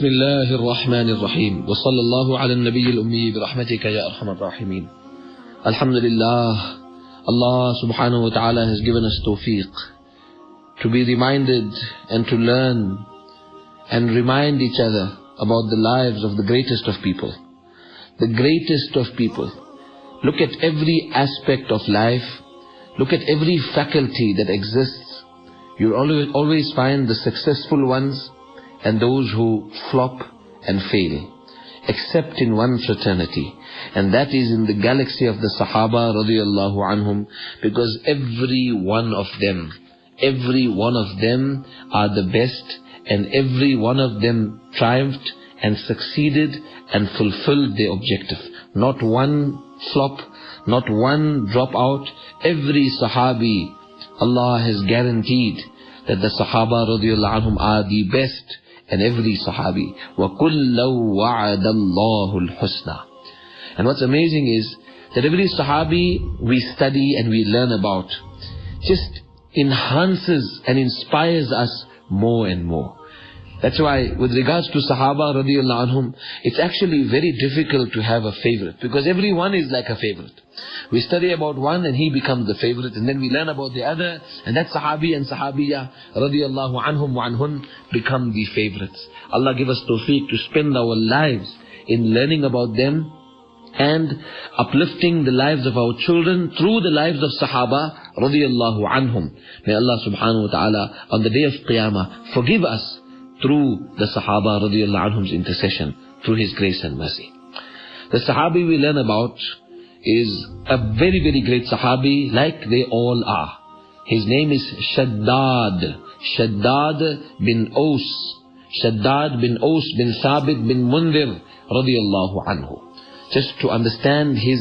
بسم الله الرحمن الرحيم وصلى الله على النبي الأمي برحمتك يا أرحم الراحمين الحمد لله Allah subhanahu wa ta'ala has given us tawfiq to be reminded and to learn and remind each other about the lives of the greatest of people. The greatest of people. Look at every aspect of life. Look at every faculty that exists. You'll always, always find the successful ones and those who flop and fail. Except in one fraternity. And that is in the galaxy of the Sahaba radiallahu anhum. Because every one of them, every one of them are the best and every one of them triumphed and succeeded and fulfilled their objective. Not one flop, not one drop out. Every Sahabi, Allah has guaranteed that the Sahaba radiallahu anhum are the best and every Sahabi. وَكُلَّوْ وَعَدَ اللَّهُ الْحُسْنَى And what's amazing is that every Sahabi we study and we learn about just enhances and inspires us more and more. That's why with regards to Sahaba radiallahu anhum, it's actually very difficult to have a favorite because everyone is like a favorite. We study about one and he becomes the favorite and then we learn about the other and that Sahabi and Sahabiya radiallahu anhum wa anhun become the favorites. Allah give us tawfiq to spend our lives in learning about them and uplifting the lives of our children through the lives of Sahaba radiallahu anhum. May Allah subhanahu wa ta'ala on the day of Qiyamah forgive us through the Sahaba radiallahu anhum's intercession, through His grace and mercy. The Sahabi we learn about is a very, very great Sahabi, like they all are. His name is Shaddad. Shaddad bin Aus. Shaddad bin Aus bin Thabit bin Mundir radiallahu anhu. Just to understand his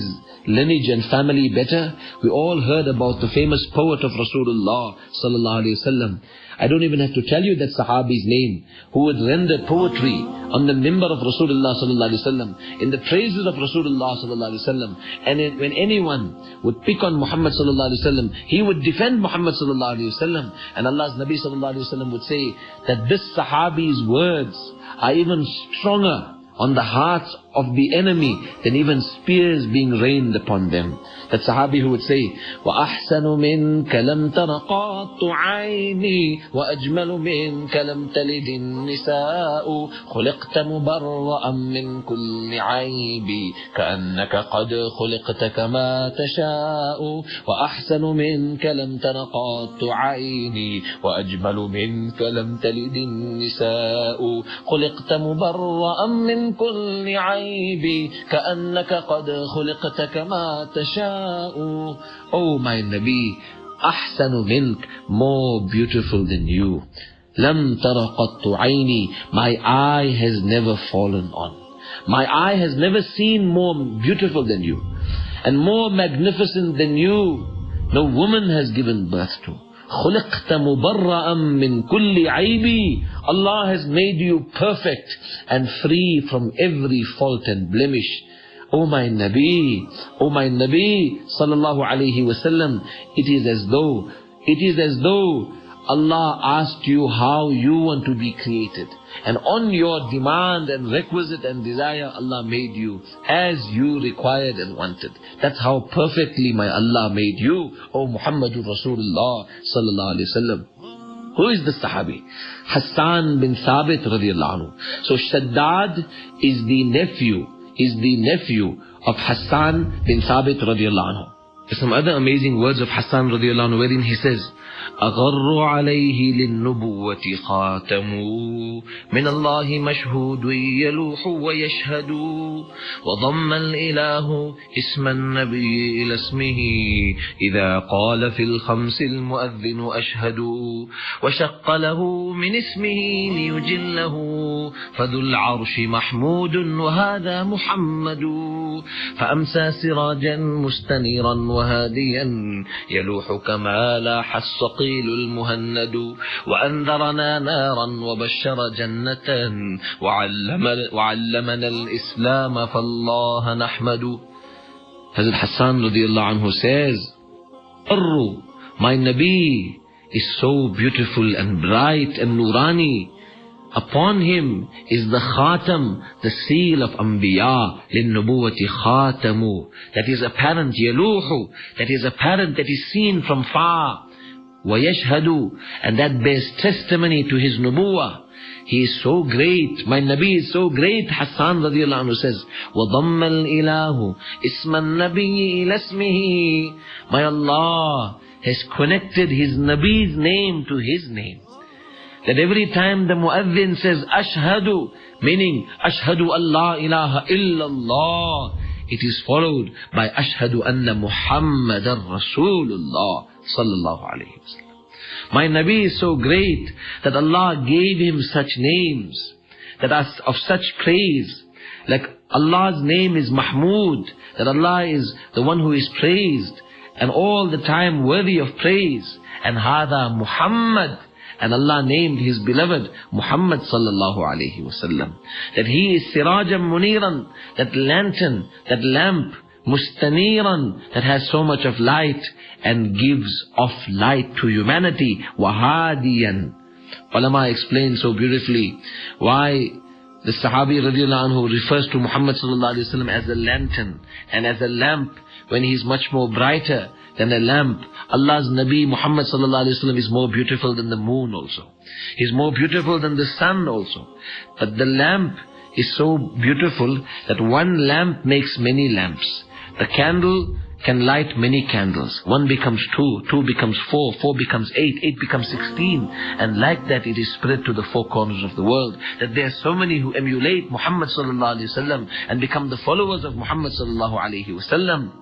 lineage and family better, we all heard about the famous poet of Rasulullah sallallahu alaihi wasallam. I don't even have to tell you that Sahabi's name, who would render poetry on the mimbar of Rasulullah sallallahu alaihi wasallam, in the praises of Rasulullah sallallahu alaihi wasallam. And when anyone would pick on Muhammad sallallahu alaihi wasallam, he would defend Muhammad sallallahu alaihi wasallam. And Allah's Nabi sallallahu alaihi wasallam would say that this Sahabi's words are even stronger on the hearts of the enemy than even spears being rained upon them. That Sahabi who would say, وَأَحْسَنُ مِنْكَ لَمْ تَرَقَاتُ عَيْنِي وَأَجْمَلُ مِنْكَ لَمْ تَلِدِ النِّسَاءُ خُلِقْتَ مُبَرَّأً مِنْ كُلِّ عَيْبِ كَأَنَّكَ قَدْ خُلِقْتَ كَمَا تَشَاءُ وَأَحْسَنُ مِنْكَ لَمْ تَرَقَاتُ عَيْنِي وَأَجْمَلُ مِنْكَ لَمْ تَلِدِ النِّسَاءُ خُلِقْتَ مُبَرَّأً مِنْ كُلِّ عَيْبِ كَأَنَّكَ قَدْ خُلِقْتَ كَمَا تَشَاءُ Oh my Nabi, أحسن منك, more beautiful than you. لم تر قط عيني, my eye has never fallen on. My eye has never seen more beautiful than you. And more magnificent than you, no woman has given birth to. خلقت مبرأ من كل عيب Allah has made you perfect and free from every fault and blemish. O my Nabi, O my Nabi, sallallahu alayhi wasallam, it is as though, it is as though Allah asked you how you want to be created. And on your demand and requisite and desire, Allah made you as you required and wanted. That's how perfectly my Allah made you, O Muhammadur Rasulullah sallallahu alayhi wasallam. Who is the Sahabi? Hassan bin Thabit radiallahu anhu. So Shaddad is the nephew, is the nephew of Hassan bin Thabit radiallahu anhu. Some other amazing words of Hassan radiallahu anhu wherein he says, أغر عليه للنبوة خاتم من الله مشهود يلوح ويشهد وضم الإله اسم النبي إلى اسمه إذا قال في الخمس المؤذن أشهد وشق له من اسمه ليجله فذو العرش محمود وهذا محمد فأمسى سراجا مستنيرا وهاديا يلوح كما لاح الصقيل المهند. وأنذرنا نارا وبشر جنة. وعلم وعلمنا الإسلام فالله نحمد. Hazrat Hassan radiallahu anhu says, Arru, my Nabi is so beautiful and bright and nurani. upon him is the khatam, the seal of anbiya, لِلنُّبُوَّةِ خَاتَمُ That is apparent, يَلُوحُ That is apparent, that is seen from far. وَيَشْهَدُ And that bears testimony to his nubuwah. He is so great. My Nabi is so great. Hassan radiallahu anhu says, وَضَمَّ الْإِلَهُ إِسْمَ النَّبِيِّ إِلَى اسْمِهِ My Allah has connected his Nabi's name to his name. That every time the muazzin says, Ashhadu, meaning, Ashhadu Allah ilaha illallah, it is followed by Ashhadu anna Muhammadan Rasulullah sallallahu alayhi wasallam. my Nabi is so great that Allah gave him such names that are of such praise. Like Allah's name is Mahmud, that Allah is the one who is praised and all the time worthy of praise. And Hada Muhammad, and Allah named His beloved Muhammad sallallahu alayhi wasallam. That he is Sirajam Muniran, that lantern, that lamp, mustaniran, that has so much of light and gives off light to humanity. Wahadiyan. Ulama explained so beautifully why the Sahabi radiallahu anhu refers to Muhammad sallallahu alayhi wasallam as a lantern and as a lamp when he is much more brighter than a lamp. Allah's Nabi Muhammad sallallahu alayhi wasallam is more beautiful than the moon also. He's more beautiful than the sun also. But the lamp is so beautiful that one lamp makes many lamps. The candle can light many candles. One becomes two, two becomes four, four becomes eight, eight becomes sixteen. And like that it is spread to the four corners of the world. That there are so many who emulate Muhammad sallallahu alayhi wasallam and become the followers of Muhammad sallallahu alayhi wasallam.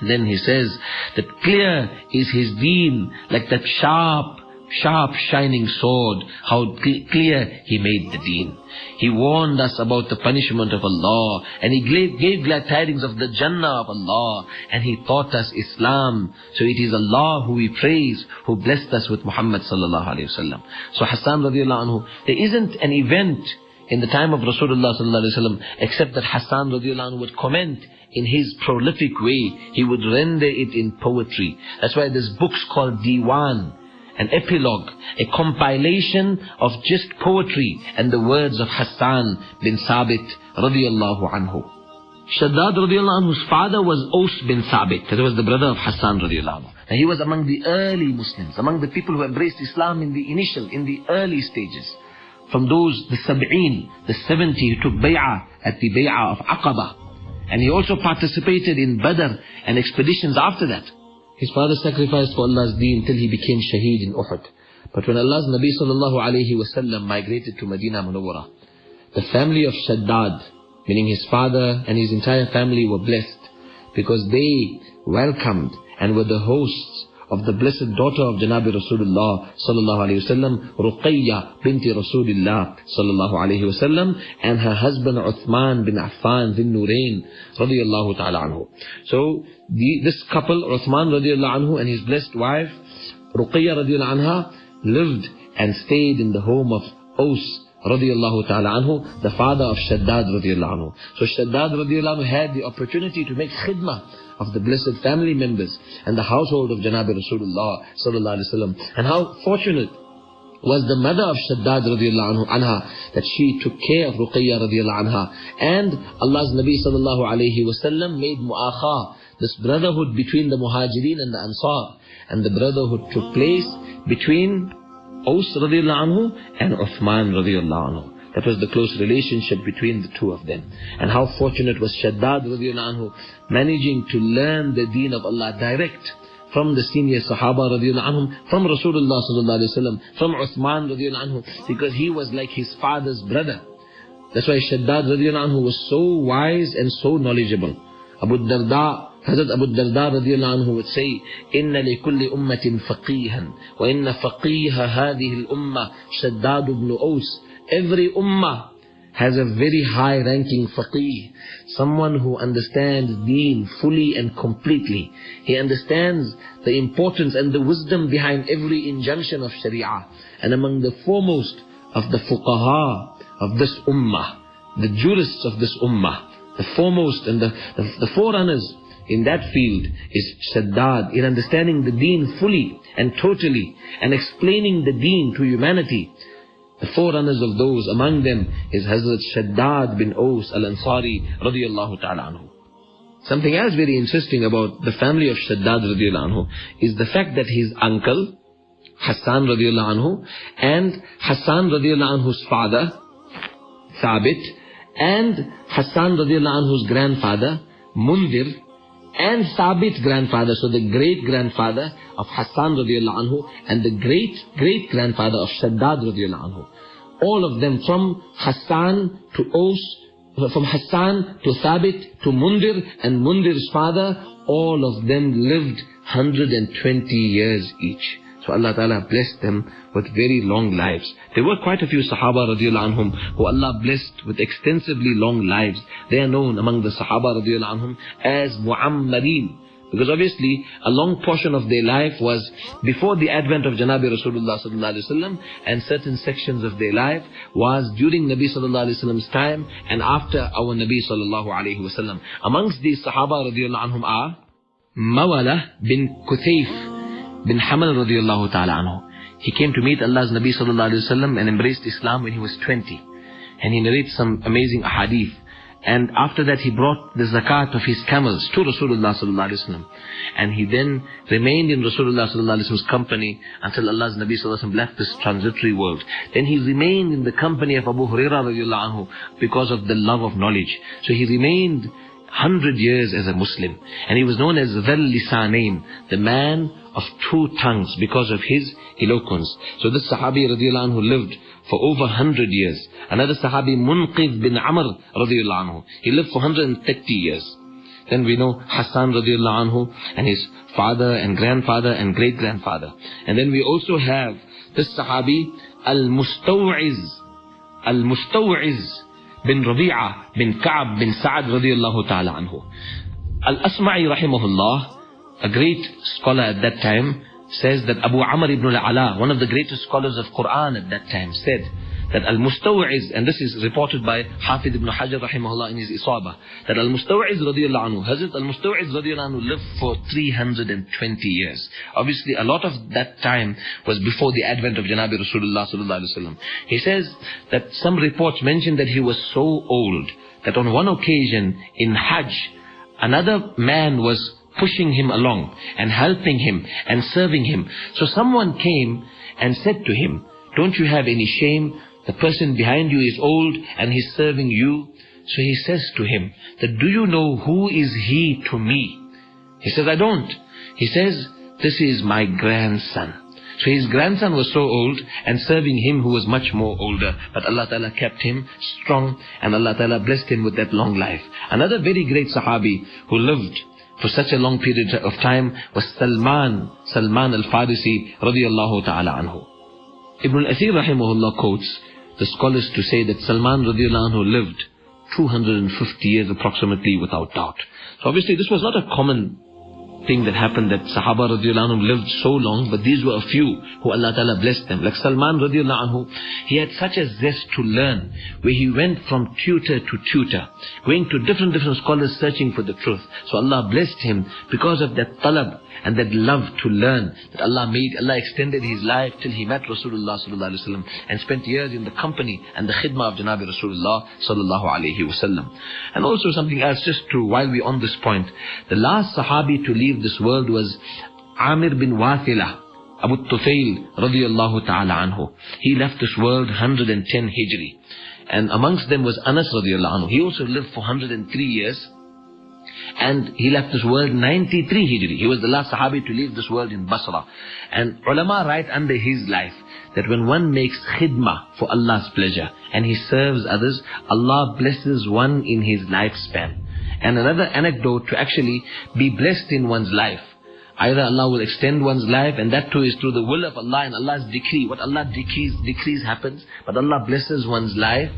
And then he says that clear is his deen, like that sharp sharp shining sword, how clear he made the deen. He warned us about the punishment of Allah, and he gave, gave glad tidings of the Jannah of Allah, and he taught us Islam. So it is Allah who we praise, who blessed us with Muhammad sallallahu alayhi wasallam. So Hassan radiallahu anhu, there isn't an event in the time of Rasulullah sallallahu alayhi wasallam except that Hassan radiallahu anhu would comment in his prolific way. He would render it in poetry. That's why there's books called Diwan an epilogue, a compilation of just poetry and the words of Hassan bin Sabit radiallahu anhu. Shaddad radiallahu anhu's father was Aus bin Sabit, that was the brother of Hassan radiallahu anhu. And he was among the early Muslims, among the people who embraced Islam in the initial, in the early stages. From those, the Sab'een, the 70 who took bay'ah at the bay'ah of Aqaba. And he also participated in Badr and expeditions after that. His father sacrificed for Allah's deen till he became shaheed in Uhud. But when Allah's Nabi sallallahu alayhi wasallam migrated to Medina Munawwara, the family of Shaddad, meaning his father and his entire family were blessed because they welcomed and were the hosts of the blessed daughter of Janabi Rasulullah sallallahu alayhi wasallam, Ruqayya binti Rasulullah sallallahu wasallam, and her husband Uthman bin Affan bin Nurain radiyallahu ta'ala anhu. So the, this couple, Uthman radiallahu anhu and his blessed wife, Ruqayya radiallahu anha, lived and stayed in the home of Aus radiallahu ta'ala anhu, the father of Shaddad radiallahu anhu. So Shaddad radiallahu anhu had the opportunity to make khidmah of the blessed family members and the household of Janabi Rasulullah sallallahu alaihi wasallam. And how fortunate was the mother of Shaddad radiallahu anha that she took care of Ruqayya radiallahu anha. And Allah's Nabi sallallahu alayhi wasallam made mu'akha, this brotherhood between the Muhajirin and the Ansar. And the brotherhood took place between Aus radiallahu anhu and Uthman radiallahu anhu. That was the close relationship between the two of them. And how fortunate was Shaddad radiallahu anhu managing to learn the deen of Allah direct from the senior Sahaba radiallahu anhum, from Rasulullah sallallahu alayhi wasallam, from Uthman radiallahu anhu, because he was like his father's brother. That's why Shaddad radiallahu anhu was so wise and so knowledgeable. Abu Darda Hazrat Abu Darda radiallahu anhu would say, إن لكل أمة فقيها وإن فقيه هذه الأمة شداد بن أوس Every ummah has a very high ranking faqih, someone who understands deen fully and completely. He understands the importance and the wisdom behind every injunction of sharia. And among the foremost of the fuqaha of this ummah, the jurists of this ummah, the foremost and the, the, the forerunners in that field is Shaddad, in understanding the deen fully and totally and explaining the deen to humanity The forerunners of those, among them is Hazrat Shaddad bin Aus al-Ansari radiyallahu ta'ala anhu. Something else very interesting about the family of Shaddad radiyallahu anhu is the fact that his uncle, Hassan radiallahu anhu, and Hassan radiallahu anhu's father, Thabit, and Hassan radiallahu anhu's grandfather, Mundir, and Thabit's grandfather, so the great-grandfather of Hassan radiallahu anhu, and the great-great-grandfather of Shaddad radiallahu anhu. All of them from Hassan to Aus, from Hassan to Thabit to Mundir, and Mundir's father, all of them lived 120 years each. So Allah Ta'ala blessed them with very long lives. There were quite a few Sahaba radiallahu anhum who Allah blessed with extensively long lives. They are known among the Sahaba radiallahu anhum as Mu'ammareen. Because obviously, a long portion of their life was before the advent of Janabi Rasulullah sallallahu alaihi wasallam, and certain sections of their life was during Nabi sallallahu alaihi wasallam's time and after our Nabi sallallahu alaihi wasallam. Amongst these Sahaba radiallahu anhum are Mawala bin Kuthayf bin Hamal radiallahu ta'ala anhu. He came to meet Allah's Nabi sallallahu alayhi wasallam and embraced Islam when he was 20. And he narrates some amazing ahadith. And after that he brought the zakat of his camels to Rasulullah sallallahu alayhi wasallam. And he then remained in Rasulullah sallallahu alayhi wasallam's company until Allah's Nabi sallallahu alayhi wasallam left this transitory world. Then he remained in the company of Abu Hurairah radiallahu anhu because of the love of knowledge. So he remained hundred years as a Muslim. And he was known as Dhal the man of two tongues because of his eloquence. So this Sahabi radiallahu anhu lived for over 100 years. Another Sahabi, Munqidh bin Amr radiallahu anhu, he lived for 130 years. Then we know Hassan radiallahu anhu and his father and grandfather and great-grandfather. And then we also have this Sahabi, Al-Mustawiz, Al-Mustawiz bin Rabi'ah bin Ka'ab bin Sa'ad radiallahu ta'ala anhu. Al-Asma'i rahimahullah, a great scholar at that time, says that Abu Amr ibn al-Ala, one of the greatest scholars of Quran at that time, said that Al-Mustawiz, and this is reported by Hafid ibn Hajar rahimahullah in his Isaba, that Al-Mustawiz radiallahu anhu, Hazrat Al-Mustawiz radiallahu anhu lived for 320 years. Obviously a lot of that time was before the advent of Janabi Rasulullah sallallahu alaihi wasallam. He says that some reports mention that he was so old that on one occasion in Hajj, another man was pushing him along and helping him and serving him. So someone came and said to him, don't you have any shame? The person behind you is old and he's serving you. So he says to him, that do you know who is he to me? He says, I don't. He says, this is my grandson. So his grandson was so old and serving him who was much more older. But Allah Ta'ala kept him strong and Allah Ta'ala blessed him with that long life. Another very great Sahabi who lived for such a long period of time was Salman, Salman al-Farisi radiallahu ta'ala anhu. Ibn al-Athir rahimahullah quotes the scholars to say that Salman radiallahu anhu lived 250 years approximately without doubt. So obviously this was not a common thing that happened that Sahaba radiallahu anhu lived so long, but these were a few who Allah Ta'ala blessed them. Like Salman radiallahu anhu, he had such a zest to learn, where he went from tutor to tutor, going to different, different scholars searching for the truth. So Allah blessed him because of that talab and that love to learn that Allah made. Allah extended his life till he met Rasulullah sallallahu alaihi wasallam and spent years in the company and the khidmah of Janabi Rasulullah sallallahu alaihi wasallam. And also something else, just to, while we're on this point, the last Sahabi to leave this world was Amir bin Wathila, Abu Tufail radiallahu ta'ala anhu. He left this world 110 Hijri. And amongst them was Anas radiallahu anhu. He also lived for 103 years. And he left this world 93 Hijri. He was the last Sahabi to leave this world in Basra. And ulama write under his life that when one makes khidmah for Allah's pleasure and he serves others, Allah blesses one in his lifespan. And another anecdote to actually be blessed in one's life. Either Allah will extend one's life and that too is through the will of Allah and Allah's decree. What Allah decrees, decrees happens. But Allah blesses one's life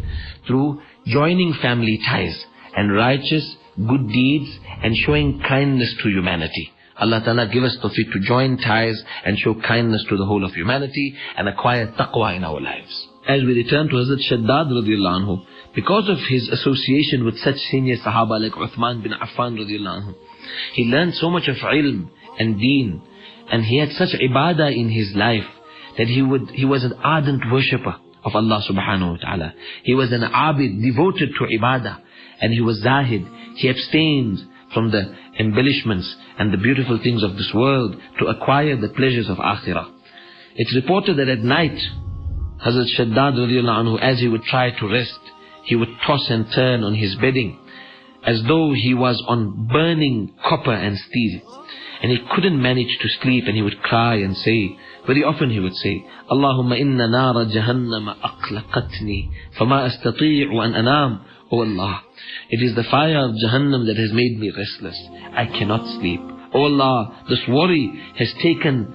through joining family ties and righteous good deeds and showing kindness to humanity. Allah Ta'ala give us tawfiq to join ties and show kindness to the whole of humanity and acquire taqwa in our lives. As we return to Hazrat Shaddad radiallahu anhu, because of his association with such senior Sahaba like Uthman bin Affan radiallahu anhu, he learned so much of ilm and deen, and he had such ibadah in his life that he would he was an ardent worshipper of Allah subhanahu wa ta'ala. He was an abid, devoted to ibadah. And he was zahid. He abstained from the embellishments and the beautiful things of this world to acquire the pleasures of akhirah. It's reported that at night, Hazrat Shaddad anhu, as he would try to rest, he would toss and turn on his bedding as though he was on burning copper and steel. And he couldn't manage to sleep and he would cry and say, very often he would say, Allahumma inna nara jahannama aqlaqatni, fama astati'u an anam. Oh Allah, it is the fire of Jahannam that has made me restless. I cannot sleep. Oh Allah, this worry has taken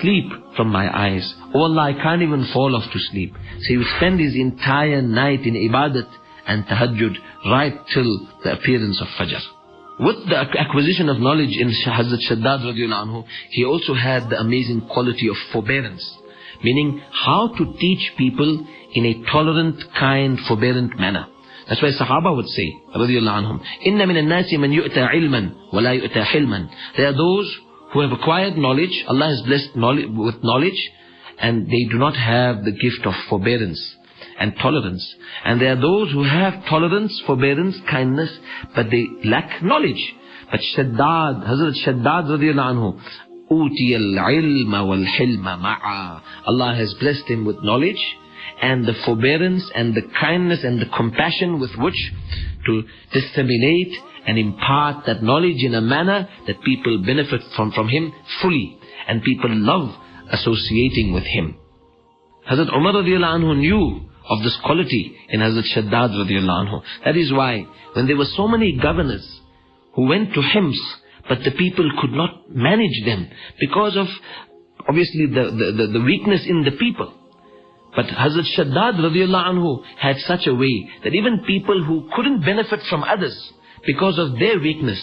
sleep from my eyes. Oh Allah, I can't even fall off to sleep. So he would spend his entire night in ibadat and tahajjud right till the appearance of Fajr. With the acquisition of knowledge in Hazrat Shaddad anhu, he also had the amazing quality of forbearance. Meaning how to teach people in a tolerant, kind, forbearant manner. That's why Sahaba would say, radiallahu anhum, إِنَّ مِنَ النَّاسِ مَنْ يُؤْتَى عِلْمًا وَلَا يُؤْتَى حِلْمًا There are those who have acquired knowledge, Allah has blessed knowledge, with knowledge, and they do not have the gift of forbearance and tolerance. And there are those who have tolerance, forbearance, kindness, but they lack knowledge. But Shaddad, Hazrat Shaddad radiallahu anhu, أُوتِيَ الْعِلْمَ وَالْحِلْمَ مَعَا Allah has blessed him with knowledge and the forbearance and the kindness and the compassion with which to disseminate and impart that knowledge in a manner that people benefit from, from him fully and people love associating with him. Hazrat Umar radiallahu anhu knew of this quality in Hazrat Shaddad radiallahu anhu. That is why when there were so many governors who went to Hims, but the people could not manage them because of obviously the, the, the, the weakness in the people. But Hazrat Shaddad radiallahu anhu had such a way that even people who couldn't benefit from others because of their weakness,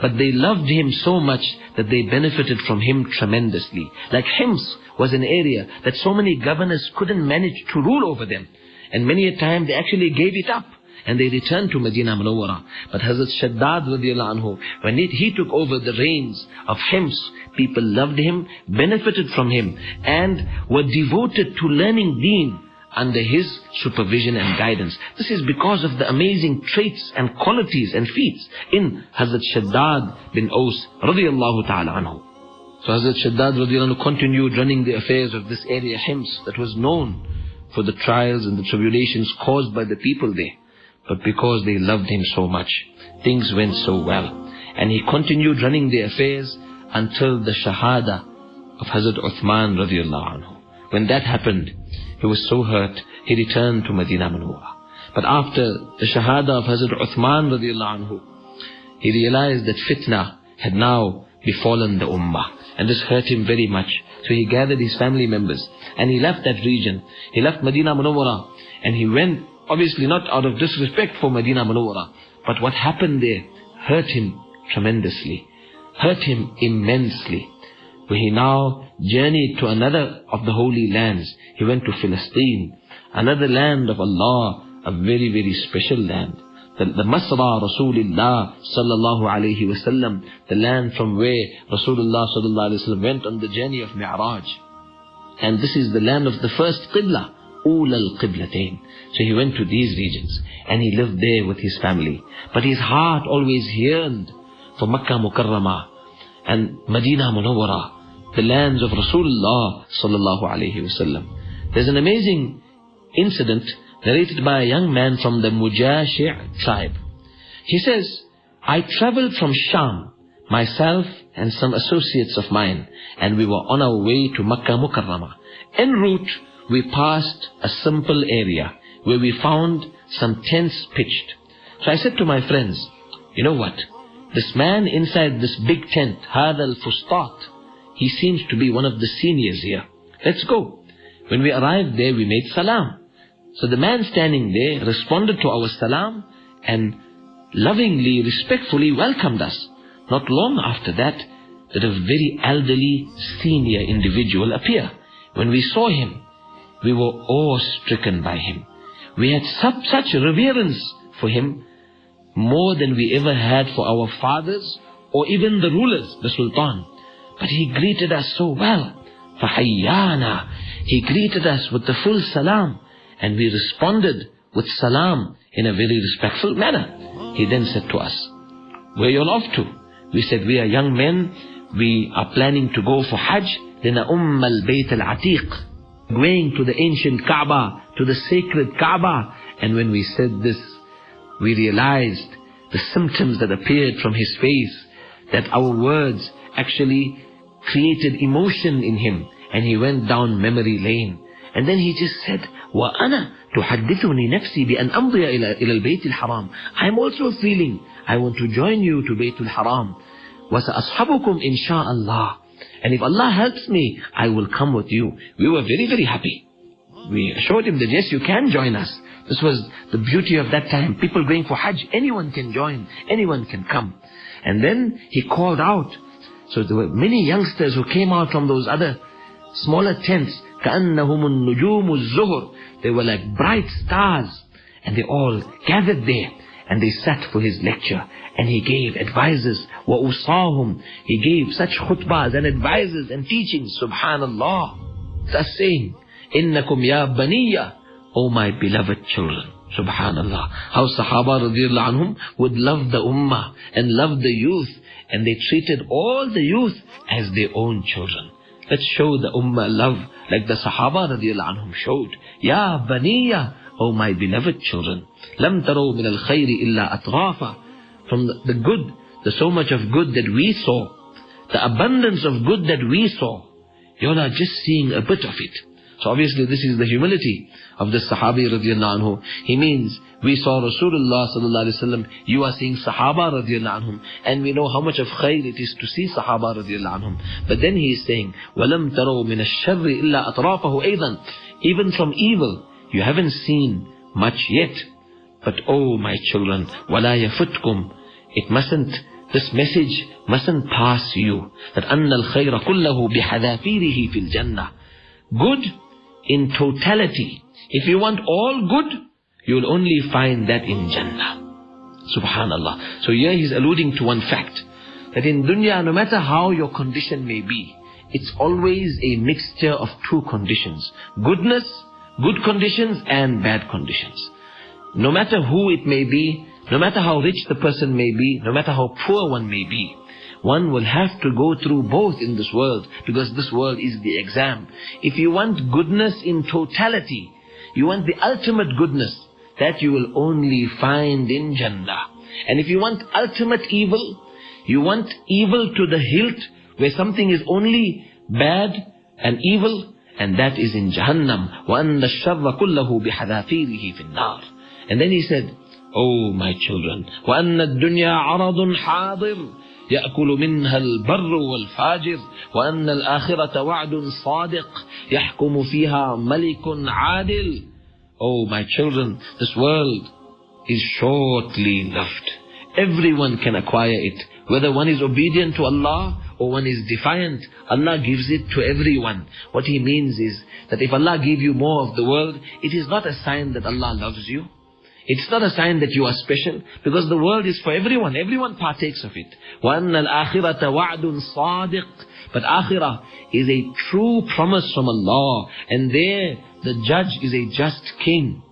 but they loved him so much that they benefited from him tremendously. Like Hims was an area that so many governors couldn't manage to rule over them. And many a time they actually gave it up. And they returned to Medina Munawwara. But Hazrat Shaddad anhu, when it, he took over the reins of Hims, people loved him, benefited from him, and were devoted to learning deen under his supervision and guidance. This is because of the amazing traits and qualities and feats in Hazrat Shaddad bin Aus radiallahu ta'ala anhu. So Hazrat Shaddad radiallahu anhu continued running the affairs of this area Hims that was known for the trials and the tribulations caused by the people there. But because they loved him so much, things went so well. And he continued running the affairs until the Shahada of Hazrat Uthman radiallahu anhu. When that happened, he was so hurt, he returned to Medina Munawwara. But after the Shahada of Hazrat Uthman radiallahu anhu, he realized that fitna had now befallen the Ummah. And this hurt him very much. So he gathered his family members and he left that region. He left Medina Munawwara and he went, obviously not out of disrespect for Medina Munawwara, but what happened there hurt him tremendously, hurt him immensely where he now journeyed to another of the holy lands. He went to Philistine, another land of Allah, a very, very special land. The, the Masra Rasulullah sallallahu alayhi wasallam, the land from where Rasulullah sallallahu alayhi wasallam went on the journey of Mi'raj. And this is the land of the first Qibla, Ul al-Qiblatain. So he went to these regions and he lived there with his family. But his heart always yearned for Makkah Mukarramah and Medina Munawwara the lands of Rasulullah sallallahu alaihi wasallam. There's an amazing incident narrated by a young man from the Mujashi' tribe. He says, I traveled from Sham, myself and some associates of mine, and we were on our way to Makkah Mukarramah. En route, we passed a simple area where we found some tents pitched. So I said to my friends, you know what? This man inside this big tent, Hadal Fustat, he seems to be one of the seniors here. Let's go. When we arrived there, we made salam. So the man standing there responded to our salam and lovingly, respectfully welcomed us. Not long after that, did a very elderly, senior individual appear. When we saw him, we were awe-stricken by him. We had such, such reverence for him, more than we ever had for our fathers or even the rulers, the sultan. But he greeted us so well. فَحَيَّانَا He greeted us with the full salam and we responded with salam in a very respectful manner. He then said to us, where you all off to? We said, we are young men. We are planning to go for Hajj. لنأم البيت العتيق. Going to the ancient Kaaba, to the sacred Kaaba. And when we said this, we realized the symptoms that appeared from his face, that our words actually created emotion in him. And he went down memory lane. And then he just said, وأنا تحدثني نفسي بأن أمضي إلى إلى البيت الحرام. I'm also feeling I want to join you to Baytul Haram. وسأصحبكم إن شاء الله. And if Allah helps me, I will come with you. We were very, very happy. We assured him that yes, you can join us. This was the beauty of that time. People going for Hajj, anyone can join, anyone can come. And then he called out. So there were many youngsters who came out from those other smaller tents. كأنهم النجوم الزهر. They were like bright stars. And they all gathered there. And they sat for his lecture. And he gave advices. وَأُصَاهُمْ He gave such khutbahs and advices and teachings. Subhanallah. Thus saying, إِنَّكُمْ يَا بَنِيَّ O my beloved children. Subhanallah. How Sahaba radiallahu anhum would love the ummah and love the youth. And they treated all the youth as their own children. Let's show the ummah love like the Sahaba radiallahu anhum showed. Ya baniya, O my beloved children. Lam taro min al khayri illa atrafa. From the, the good, the so much of good that we saw, the abundance of good that we saw, you're not just seeing a bit of it. So obviously this is the humility of the Sahabi radiallahu anhu. He means we saw Rasulullah sallallahu alaihi wasallam. You are seeing Sahaba radiallahu anhum, and we know how much of khair it is to see Sahaba radiallahu anhum. But then he is saying, وَلَمْ تَرَوْا مِنَ الشَّرِّ إِلَّا أَطْرَافَهُ أَيْضًا Even from evil, you haven't seen much yet. But oh, my children, walayyafutkum. It mustn't, this message mustn't pass you. That anna al-khayra kullahu bihadafirihi fil jannah. Good in totality. If you want all good, you'll only find that in Jannah. Subhanallah. So here he's alluding to one fact. That in dunya, no matter how your condition may be, it's always a mixture of two conditions. Goodness good conditions and bad conditions. No matter who it may be, no matter how rich the person may be, no matter how poor one may be, one will have to go through both in this world because this world is the exam. If you want goodness in totality, you want the ultimate goodness, that you will only find in Jannah. And if you want ultimate evil, you want evil to the hilt where something is only bad and evil, and that is in Jahannam. وَأَنَّ الشَّرَّ كُلَّهُ بِحَذَافِيرِهِ فِي النَّارِ And then he said, Oh my children, وَأَنَّ الدُّنْيَا عَرَضٌ حَاضِرٌ يأكل منها البر والفاجر وأن الآخرة وعد صادق يحكم فيها ملك عادل Oh my children, this world is shortly lived. Everyone can acquire it. Whether one is obedient to Allah or one is defiant, Allah gives it to everyone. What He means is that if Allah give you more of the world, it is not a sign that Allah loves you. It's not a sign that you are special, because the world is for everyone. Everyone partakes of it. وَأَنَّ الْآخِرَةَ وَعْدٌ صَادِقٌ But akhirah is a true promise from Allah. And there, the judge is a just king.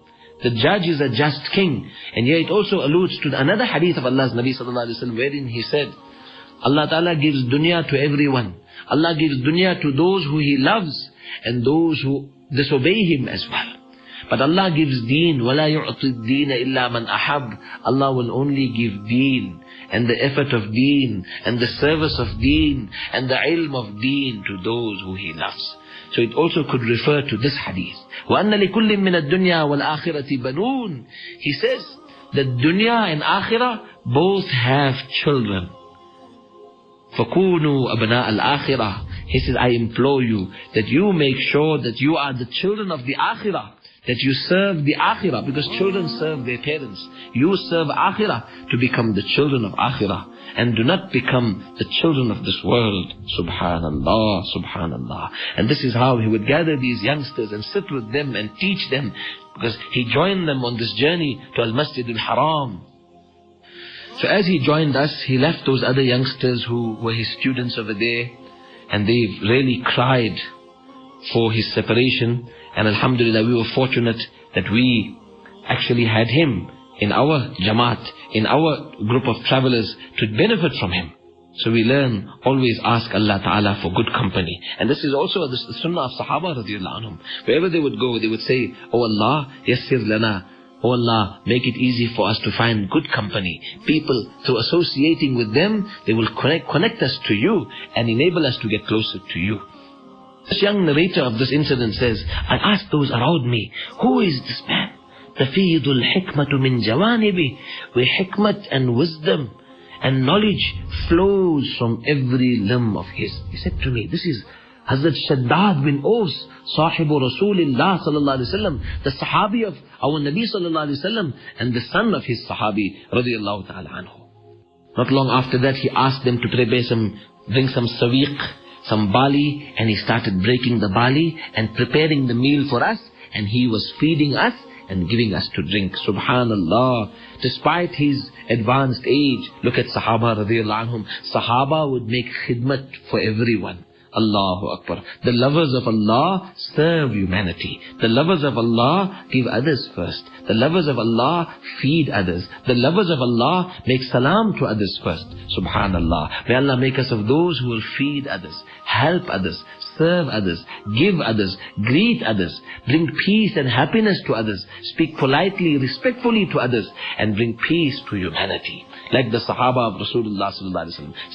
The judge is a just king. And here it also alludes to another hadith of Allah's Nabi sallallahu alaihi wasallam, wherein he said, Allah Ta'ala gives dunya to everyone. Allah gives dunya to those who He loves, and those who disobey Him as well. But Allah gives deen. وَلَا يُعْطِ الدِّينَ إِلَّا مَنْ أَحَبْ Allah will only give deen and the effort of deen and the service of deen and the ilm of deen to those who He loves. So it also could refer to this hadith. وَأَنَّ لِكُلٍّ مِّنَ الدُّنْيَا وَالْآخِرَةِ بَنُونَ He says that dunya and akhirah both have children. فَكُونُوا أَبْنَاءَ الْآخِرَةِ He says, I implore you that you make sure that you are the children of the akhirah that you serve the akhirah because children serve their parents. You serve akhirah to become the children of akhirah and do not become the children of this world. Subhanallah, subhanallah. And this is how he would gather these youngsters and sit with them and teach them because he joined them on this journey to Al-Masjid Al-Haram. So as he joined us, he left those other youngsters who were his students over there and they really cried for his separation. And Alhamdulillah, we were fortunate that we actually had him in our Jamaat, in our group of travelers to benefit from him. So we learn, always ask Allah Ta'ala for good company. And this is also the sunnah of Sahaba radiallahu anhum. Wherever they would go, they would say, Oh Allah, yassir lana. Oh Allah, make it easy for us to find good company. People, through associating with them, they will connect, connect us to you and enable us to get closer to you. This young narrator of this incident says, I asked those around me, who is this man? تفيض الحكمة من جوانبه where hikmat and wisdom and knowledge flows from every limb of his. He said to me, this is Hazrat Shaddad bin Aus, Sahibu Rasulullah sallallahu alayhi wasallam, the Sahabi of our Nabi sallallahu alayhi wasallam, and the son of his Sahabi radiallahu ta'ala anhu. Not long after that, he asked them to prepare some, bring some sawiq, some barley, and he started breaking the barley and preparing the meal for us, and he was feeding us and giving us to drink. Subhanallah. Despite his advanced age, look at Sahaba radiallahu anhum. Sahaba would make khidmat for everyone. Allahu Akbar. The lovers of Allah serve humanity. The lovers of Allah give others first. The lovers of Allah feed others. The lovers of Allah make salam to others first. Subhanallah. May Allah make us of those who will feed others, help others, serve others, give others, greet others, bring peace and happiness to others, speak politely, respectfully to others, and bring peace to humanity. Like the Sahaba of Rasulullah.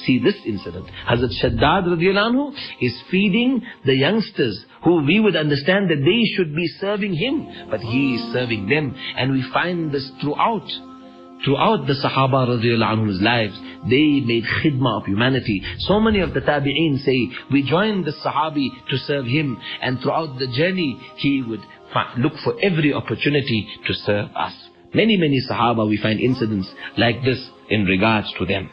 See this incident. Hazrat Shaddad radiallahu is feeding the youngsters who we would understand that they should be serving him, but he is serving them. And we find this throughout throughout the Sahaba lives, they made khidmah of humanity. So many of the tabi'een say, we joined the Sahabi to serve him, and throughout the journey, he would look for every opportunity to serve us. Many, many Sahaba, we find incidents like this in regards to them.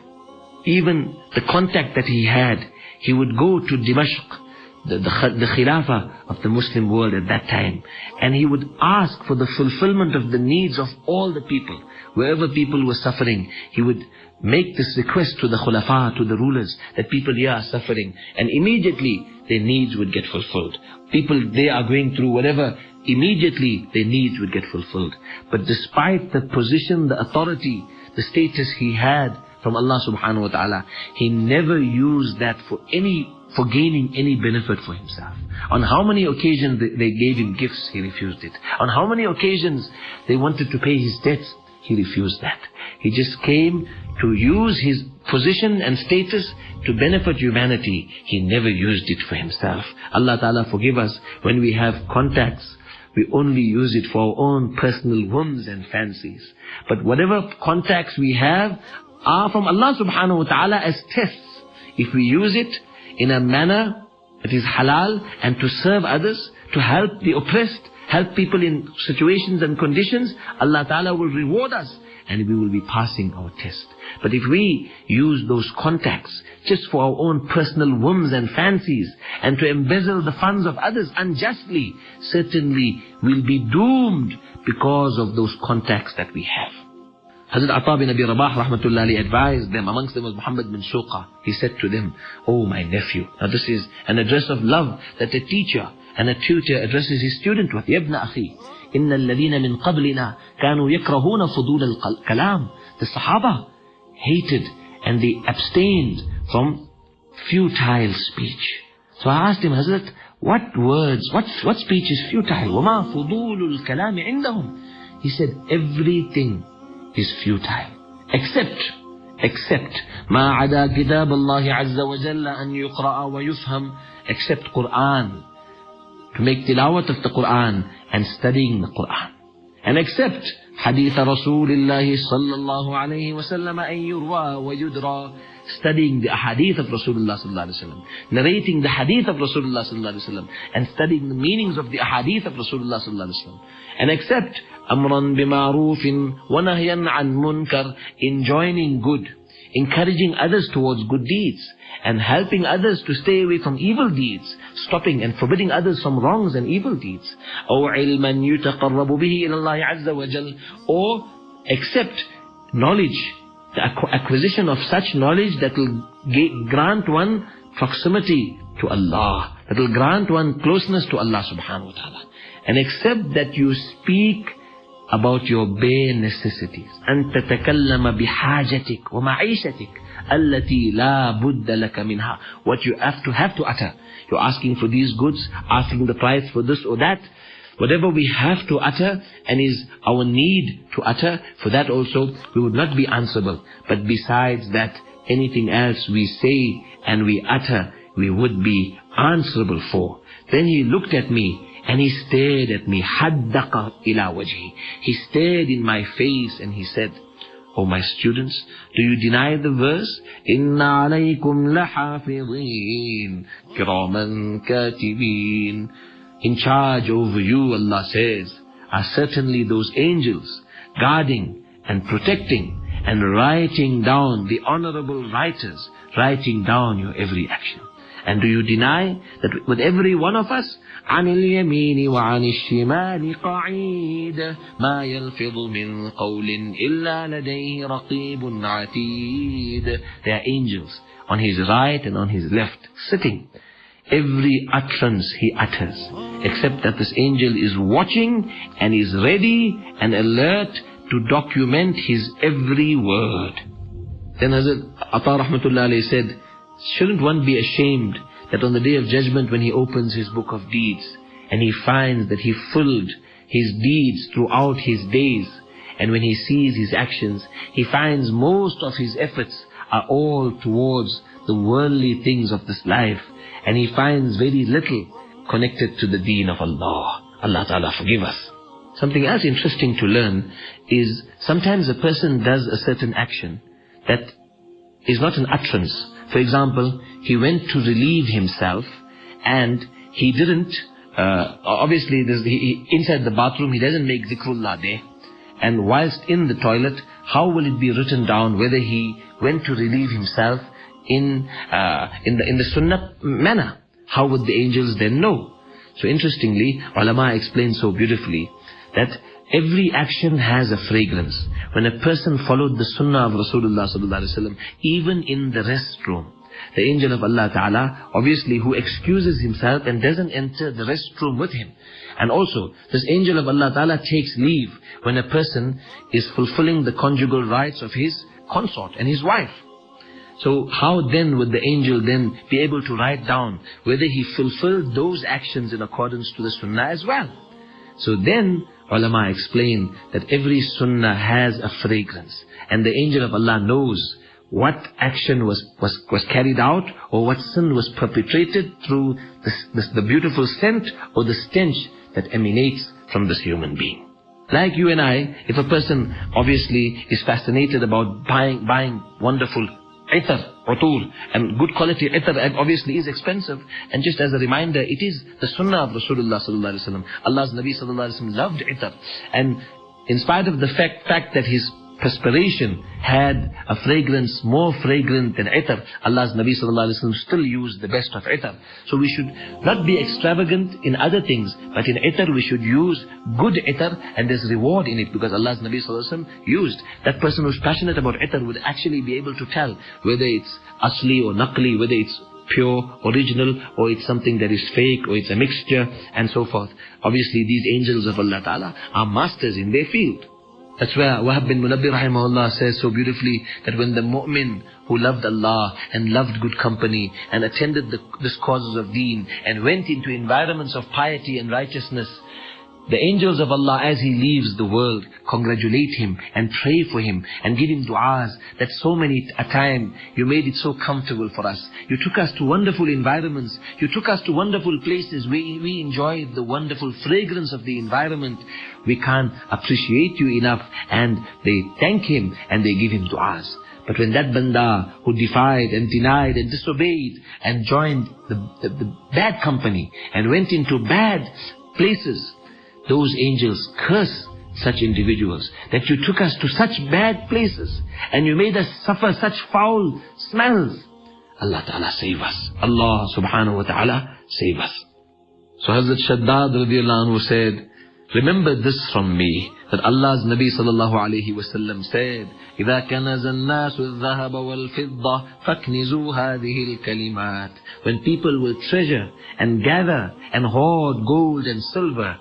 Even the contact that he had, he would go to Dimashq, the, the, the Khilafah of the Muslim world at that time. And he would ask for the fulfillment of the needs of all the people. Wherever people were suffering, he would make this request to the Khulafa, to the rulers, that people here are suffering. And immediately their needs would get fulfilled. People, they are going through whatever, immediately their needs would get fulfilled. But despite the position, the authority, the status he had from Allah subhanahu wa ta'ala, he never used that for any for gaining any benefit for himself. On how many occasions they gave him gifts, he refused it. On how many occasions they wanted to pay his debts, he refused that. He just came to use his position and status to benefit humanity. He never used it for himself. Allah Ta'ala forgive us when we have contacts. We only use it for our own personal whims and fancies. But whatever contacts we have are from Allah subhanahu wa ta'ala as tests. If we use it in a manner that is halal and to serve others, to help the oppressed, help people in situations and conditions, Allah Ta'ala will reward us and we will be passing our test. But if we use those contacts just for our own personal whims and fancies and to embezzle the funds of others unjustly, certainly we'll be doomed because of those contacts that we have. Hazrat Atta bin Abi Rabah rahmatullahi advised them, amongst them was Muhammad bin Shuqa. He said to them, Oh my nephew. Now this is an address of love that a teacher and a tutor addresses his student with. يَبْنَ أَخِي إِنَّ الَّذِينَ مِنْ قَبْلِنَا كَانُوا يَكْرَهُونَ فُضُولَ الْكَلَامِ The Sahaba hated and they abstained from futile speech. So I asked him, Hazrat, what words, what, what speech is futile? وَمَا فُضُولُ الْكَلَامِ عِنْدَهُمْ He said, everything is futile. Except, except ما عدا كتاب الله عز وجل أن يقرأ ويفهم except Quran. To make tilawat of the Quran and studying the Quran. And except حديث رسول الله صلى الله عليه وسلم أن يروى ويدرى studying the hadith of Rasulullah sallallahu alaihi wasallam, narrating the hadith of Rasulullah sallallahu alaihi wasallam, and studying the meanings of the hadith of Rasulullah sallallahu alaihi wasallam, and accept bima'rufin wa nahyan an munkar, enjoining good, encouraging others towards good deeds, and helping others to stay away from evil deeds, stopping and forbidding others from wrongs and evil deeds. Ilman yutaqarrabu bihi ila Allah azza wa jal, or accept knowledge the acquisition of such knowledge that will grant one proximity to Allah. That will grant one closeness to Allah subhanahu wa ta'ala. And accept that you speak about your bare necessities. أن تتكلم بحاجتك ومعيشتك التي لا بد لك منها. What you have to have to utter. You're asking for these goods, asking the price for this or that. Whatever we have to utter and is our need to utter, for that also we would not be answerable. But besides that, anything else we say and we utter, we would be answerable for. Then he looked at me and he stared at me. حَدَّقَ ila wajhi. He stared in my face and he said, O my students, do you deny the verse? إِنَّ عَلَيْكُمْ لَحَافِظِينَ كِرَامًا كَاتِبِينَ In charge over you, Allah says, are certainly those angels guarding and protecting and writing down the honorable writers, writing down your every action. And do you deny that with every one of us, عن اليمين وعن الشمال قعيد ما يلفظ من قول إلا لديه رقيب عتيد There are angels on his right and on his left sitting. Every utterance he utters, except that this angel is watching and is ready and alert to document his every word. Then Hazrat Atta Rahmatullah said, shouldn't one be ashamed that on the day of judgment when he opens his book of deeds and he finds that he filled his deeds throughout his days and when he sees his actions, he finds most of his efforts are all towards the worldly things of this life and he finds very little connected to the deen of Allah. Allah Ta'ala forgive us. Something else interesting to learn is sometimes a person does a certain action that is not an utterance. For example, he went to relieve himself and he didn't, uh, obviously he, inside the bathroom he doesn't make zikrullah there. And whilst in the toilet, how will it be written down whether he went to relieve himself in, uh, in, the, in the sunnah manner? How would the angels then know? So interestingly, ulama explains so beautifully that every action has a fragrance. When a person followed the sunnah of Rasulullah sallallahu even in the restroom, the angel of Allah Ta'ala, obviously who excuses himself and doesn't enter the restroom with him. And also, this angel of Allah Ta'ala takes leave when a person is fulfilling the conjugal rights of his consort and his wife. So how then would the angel then be able to write down whether he fulfilled those actions in accordance to the sunnah as well? So then ulama explain that every sunnah has a fragrance. And the angel of Allah knows what action was, was, was carried out or what sin was perpetrated through this, this, the beautiful scent or the stench that emanates from this human being. Like you and I, if a person obviously is fascinated about buying, buying wonderful itar, utur, and good quality itar obviously is expensive. And just as a reminder, it is the sunnah of Rasulullah sallallahu alaihi wasallam. Allah's Nabi sallallahu alaihi wasallam loved itar. And in spite of the fact, fact that his perspiration had a fragrance more fragrant than itar. Allah's Nabi sallallahu alaihi wasallam still used the best of itar. So we should not be extravagant in other things, but in itar we should use good itar and there's reward in it because Allah's Nabi sallallahu used. That person who's passionate about itar would actually be able to tell whether it's asli or naqli, whether it's pure, original, or it's something that is fake, or it's a mixture, and so forth. Obviously, these angels of Allah Ta'ala are masters in their field. That's where Wahab bin Munabbih rahimahullah says so beautifully that when the mu'min who loved Allah and loved good company and attended the, this causes of deen and went into environments of piety and righteousness, the angels of Allah as he leaves the world congratulate him and pray for him and give him du'as that so many a time you made it so comfortable for us. You took us to wonderful environments. You took us to wonderful places. We, we enjoyed the wonderful fragrance of the environment. We can't appreciate you enough and they thank him and they give him du'as. But when that banda who defied and denied and disobeyed and joined the, the, the bad company and went into bad places, those angels curse such individuals, that you took us to such bad places, and you made us suffer such foul smells. Allah Ta'ala save us. Allah Subhanahu Wa Ta'ala save us. So Hazrat Shaddad radiallahu anhu said, Remember this from me, that Allah's Nabi sallallahu alayhi wasallam said, إذا كنز الناس الذهب والفضة فاكنزوا هذه الكلمات. When people will treasure and gather and hoard gold and silver,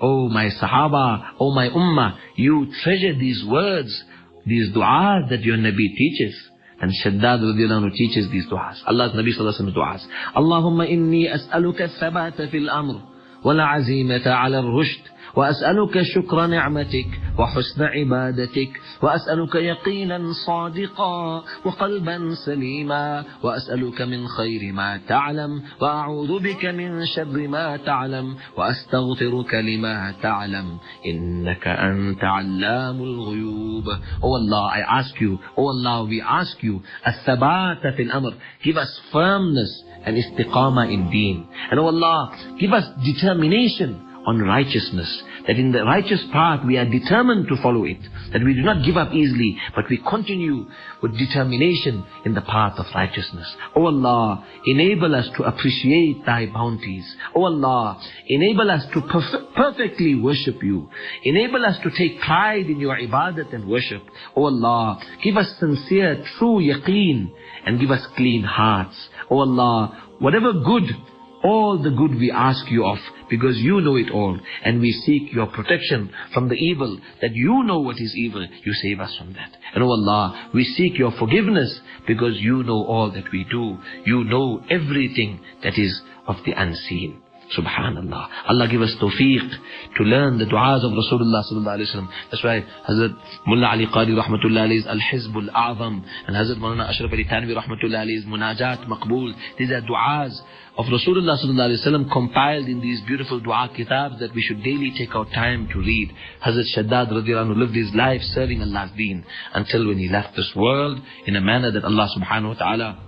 Oh my Sahaba, oh my Ummah, you treasure these words, these du'as that your Nabi teaches. And Shaddad radiallahu anhu teaches these du'as. Allah's Nabi sallallahu alayhi wa sallam du'as. Allahumma inni as'aluka thabata fil amr. والعزيمة على الرشد وأسألك شكر نعمتك وحسن عبادتك وأسألك يقينا صادقا وقلبا سليما وأسألك من خير ما تعلم وأعوذ بك من شر ما تعلم وأستغفرك لما تعلم إنك أنت علام الغيوب Oh Allah, I ask you, Oh Allah, we ask you, الثبات في الأمر Give us firmness and istiqamah in deen. And oh Allah, give us determination on righteousness. That in the righteous path we are determined to follow it. That we do not give up easily, but we continue with determination in the path of righteousness. Oh Allah, enable us to appreciate Thy bounties. Oh Allah, enable us to perf- perfectly worship You. Enable us to take pride in Your ibadat and worship. Oh Allah, give us sincere, true yaqeen and give us clean hearts. Oh Allah, whatever good all the good we ask you of because you know it all and we seek your protection from the evil that you know what is evil you save us from that. And oh Allah we seek your forgiveness because you know all that we do. You know everything that is of the unseen Subhanallah. Allah give us tawfiq to learn the du'as of Rasulullah sallallahu alayhi wasallam. That's why Hazrat Mullah Ali Qari rahmatullah alayhi is Al-Hizbul A'zam and Hazrat Maulana Ashraf Ali Thanvi rahmatullah alayhi is Munajat Maqbool. These are du'as of Rasulullah sallallahu alayhi wasallam compiled in these beautiful dua kitabs that we should daily take our time to read. Hazrat Shaddad radhiyallahu lived his life serving Allah's deen until when he left this world in a manner that Allah subhanahu wa ta'ala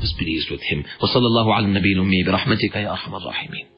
was pleased with him. وصلى الله على النبي الأمي برحمتك يا أرحم الراحمين